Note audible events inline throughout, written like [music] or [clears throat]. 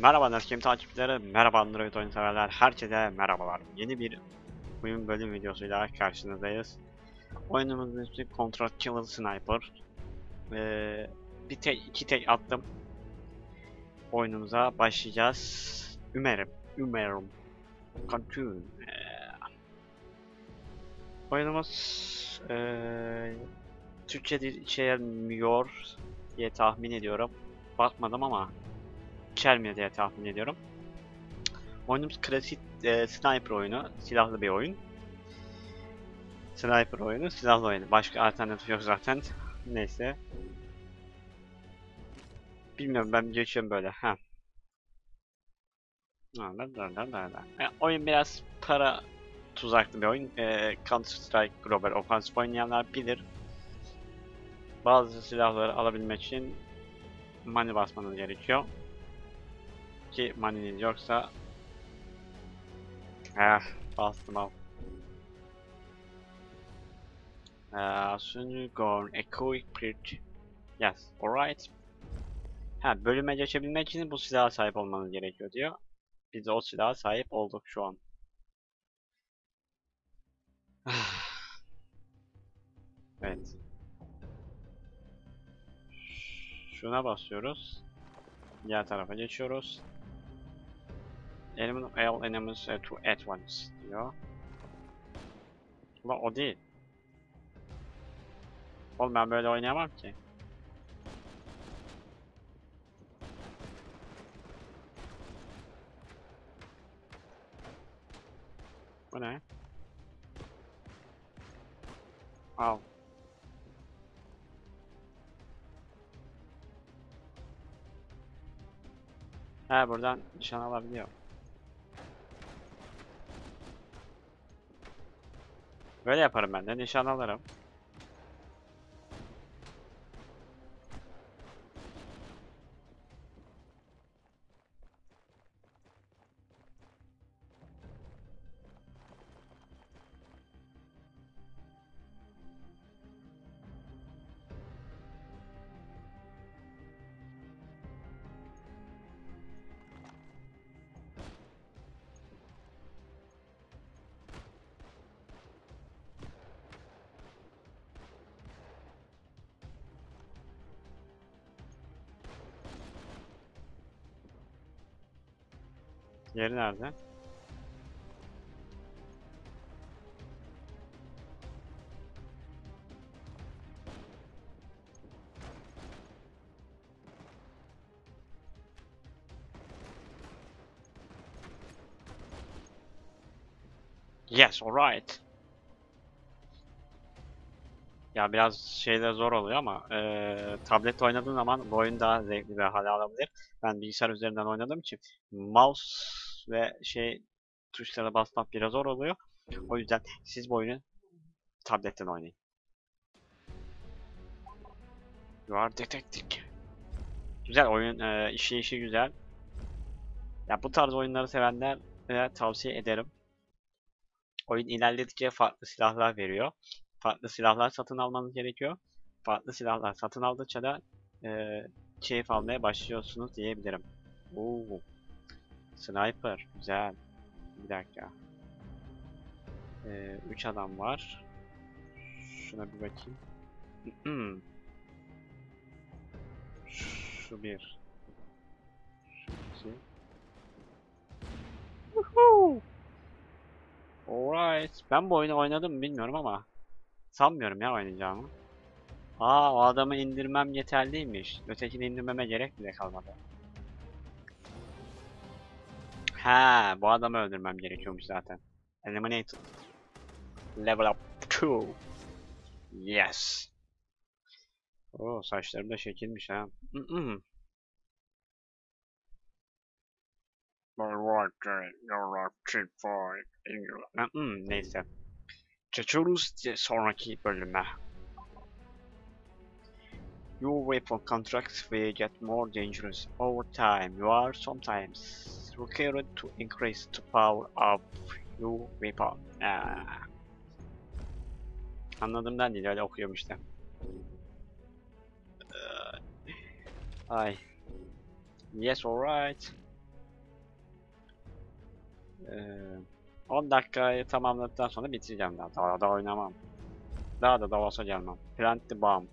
Merhaba Neskim takipçileri, merhaba Android oyun severler, herkese merhabalar. Yeni bir oyun bölüm videosuyla karşınızdayız. Oyunumuzun ismi Contract Killer Sniper. Ee, bir tek, iki tek attım. Oyunumuza başlayacağız. Umarım, umarım. Continue. Ee, oyunumuz ee, Türkçe dil içermiyor diye tahmin ediyorum. Bakmadım ama içermiyor diye tahmin ediyorum. Oyunumuz klasik e, sniper oyunu, silahlı bir oyun. Sniper oyunu, silahlı oyunu. Başka alternatif yok zaten. Neyse. Bilmiyorum ben geçiyorum böyle. Ha. E, oyun biraz para tuzaklı bir oyun. E, Counter Strike Global Offensive oynayanlar bilir. Bazı silahları alabilmek için money basmanız gerekiyor ki money'niz yoksa eh bastım al. Uh, soon you go quick print. Yes, alright. Ha, bölüme geçebilmek için bu silaha sahip olmanız gerekiyor diyor. Biz o silaha sahip olduk şu an. [sighs] evet. Şuna basıyoruz. Diğer tarafa geçiyoruz. Eliminate all enemies uh, to at once diyor. Ulan o değil. Oğlum ben böyle oynayamam ki. Bu ne? Al. He buradan nişan alabiliyor. Böyle yaparım ben de nişan alırım. Nerede? Yes, alright. Ya biraz şeyler zor oluyor ama eee tablet oynadığın zaman bu oyun daha zevkli bir hale alabilir. Ben bilgisayar üzerinden oynadığım için mouse ve şey tuşlara basmak biraz zor oluyor. O yüzden siz bu oyunu tabletten oynayın. You are detective. Güzel oyun, eee işleyişi güzel. Ya bu tarz oyunları sevenlere tavsiye ederim. Oyun ilerledikçe farklı silahlar veriyor. Farklı silahlar satın almanız gerekiyor. Farklı silahlar satın aldıkça da eee keyif almaya başlıyorsunuz diyebilirim. Oo. Sniper. Güzel. Bir dakika. Ee, üç adam var. Şuna bir bakayım. Şu bir. Şu iki. Woohoo! Alright. Ben bu oyunu oynadım bilmiyorum ama sanmıyorum ya oynayacağımı. Aa o adamı indirmem yeterliymiş. Ötekini indirmeme gerek bile kalmadı. Ha, bu adamı öldürmem gerekiyormuş zaten. Eliminated. Level up 2. Yes. Oo, saçlarım da şekilmiş ha. Mm Neyse. Geçiyoruz sonraki bölüme. Your weapon contracts will get more dangerous over time. You are sometimes required to increase the power of your weapon. Ah. Aa. Anladığımdan değil öyle okuyorum işte. Ay. Yes alright. 10 dakikayı tamamladıktan sonra bitireceğim daha. Daha da oynamam. Daha da Davos'a gelmem. Plant the bomb.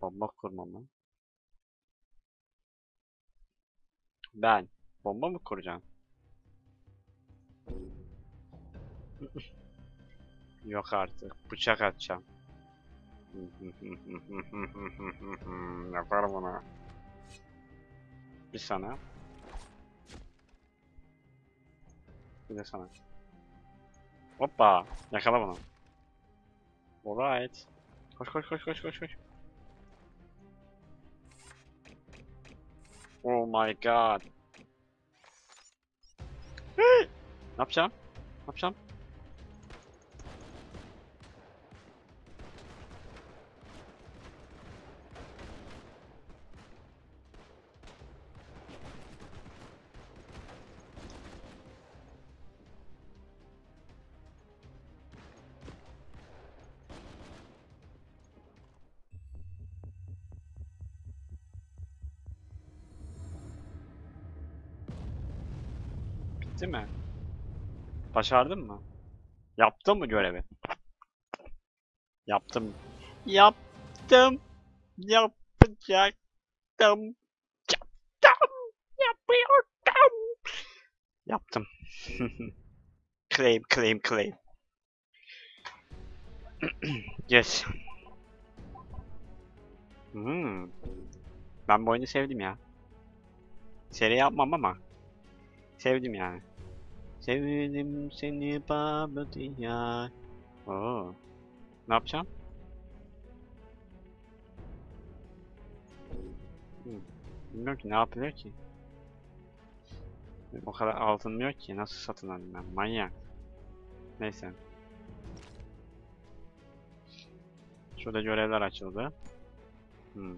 Bomba kurma mı? Ben. Bomba mı kuracağım? [laughs] Yok artık. Bıçak atacağım. [laughs] Yapar bunu. Bir sana. Bir de sana. Hoppa. Yakala bunu. Alright. Koş koş koş koş koş koş. Oh my god. ne yapacağım? Ne yapacağım? Bitti mi? Başardın mı? Yaptın mı görevi? Yaptım. Yaptım. Yapacaktım. Yaptım. Yapıyordum. Yaptım. [laughs] claim, claim, claim. [clears throat] yes. Hmm. Ben bu oyunu sevdim ya. Seri yapmam ama Sevdim yani. Sevdim seni baba diyar. Oo. Ne yapacağım? Hmm. Bilmiyorum ki ne yapılıyor ki. O kadar alınmıyor ki. Nasıl satın alayım ben? Manyak. Neyse. Şurada görevler açıldı. Hmm.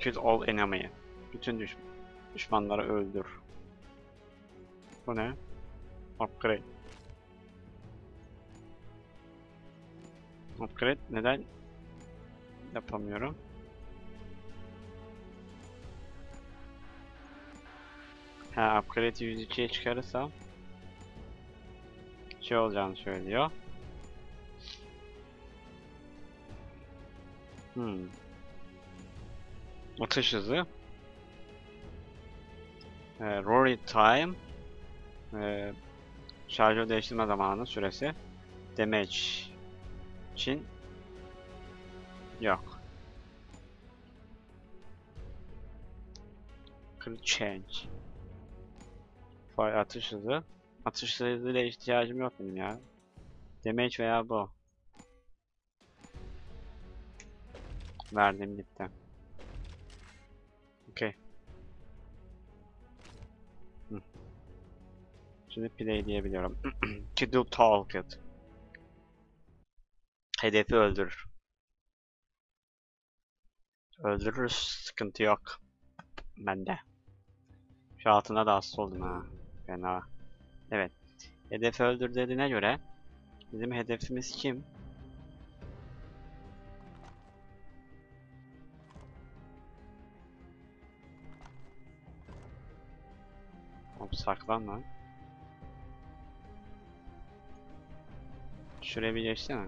Kill all enemy. Bütün düşman. Düşmanları öldür. Bu ne? Upgrade. Upgrade neden yapamıyorum? Ha upgrade'i 102'ye çıkarırsam şey olacağını söylüyor. Hmm. Atış hızı. E, Rory Time e, şarjör değiştirme zamanı süresi damage için yok. Crit change Fire atış hızı atış hızıyla ihtiyacım yok benim ya. Damage veya bu. Verdim gitti. Şimdi play diyebiliyorum. [clears throat] Do target. Hedefi öldürür. Öldürür sıkıntı yok. Bende. Şu altına da hasta oldum ha. Fena. Evet. Hedefi öldür dediğine göre bizim hedefimiz kim? Hop saklan Şuraya bir geçsene.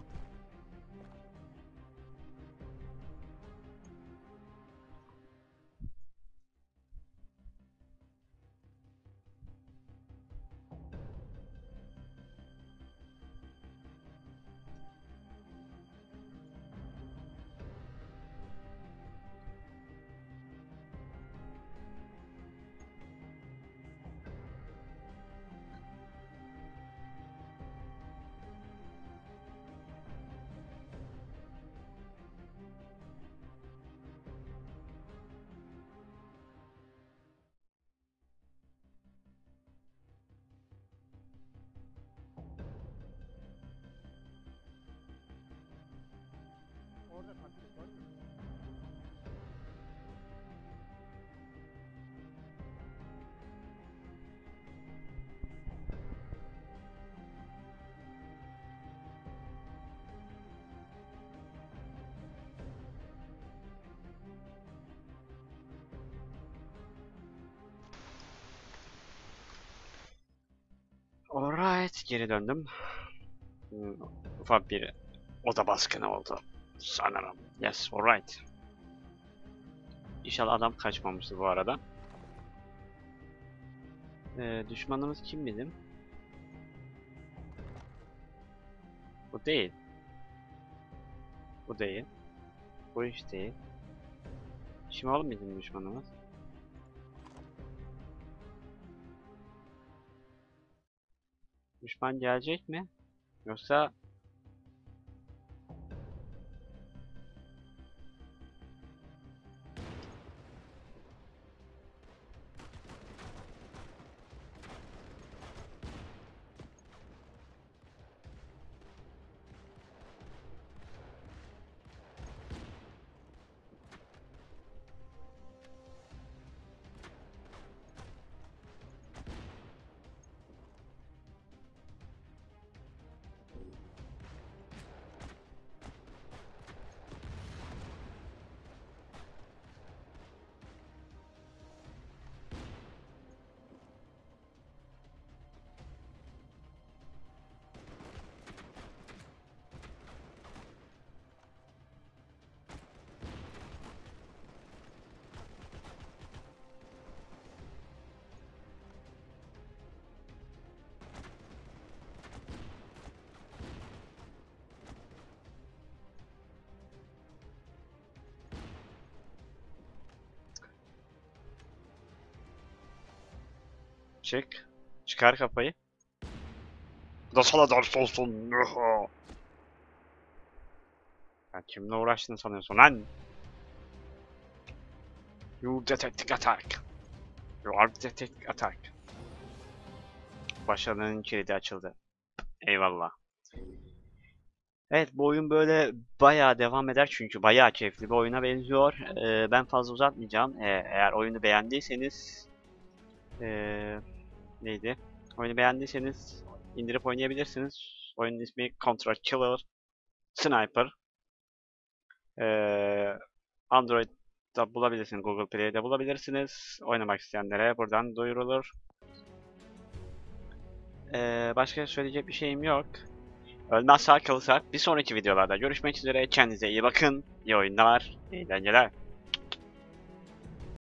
Geri döndüm. Hmm, Ufak bir oda baskını oldu. Sanırım. Yes, alright. İnşallah adam kaçmamıştır bu arada. Ee, düşmanımız kim bizim? Bu değil. Bu değil. Bu iş değil. Şimdi oğlum bizim düşmanımız. Düşman gelecek mi? Yoksa çık. Çıkar kafayı. Bu da sana ders olsun. Ya kimle uğraştığını sanıyorsun lan? You detecting attack. You are detecting attack. Başarının kilidi açıldı. Eyvallah. Evet bu oyun böyle bayağı devam eder çünkü bayağı keyifli bir oyuna benziyor. Ee, ben fazla uzatmayacağım. Ee, eğer oyunu beğendiyseniz ee, neydi? Oyunu beğendiyseniz indirip oynayabilirsiniz. Oyunun ismi Contra Killer Sniper. Ee, Android'da bulabilirsiniz, Google Play'de bulabilirsiniz. Oynamak isteyenlere buradan duyurulur. Ee, başka söyleyecek bir şeyim yok. Ölmez sağ kalırsak bir sonraki videolarda görüşmek üzere. Kendinize iyi bakın. İyi oyunlar, eğlenceler.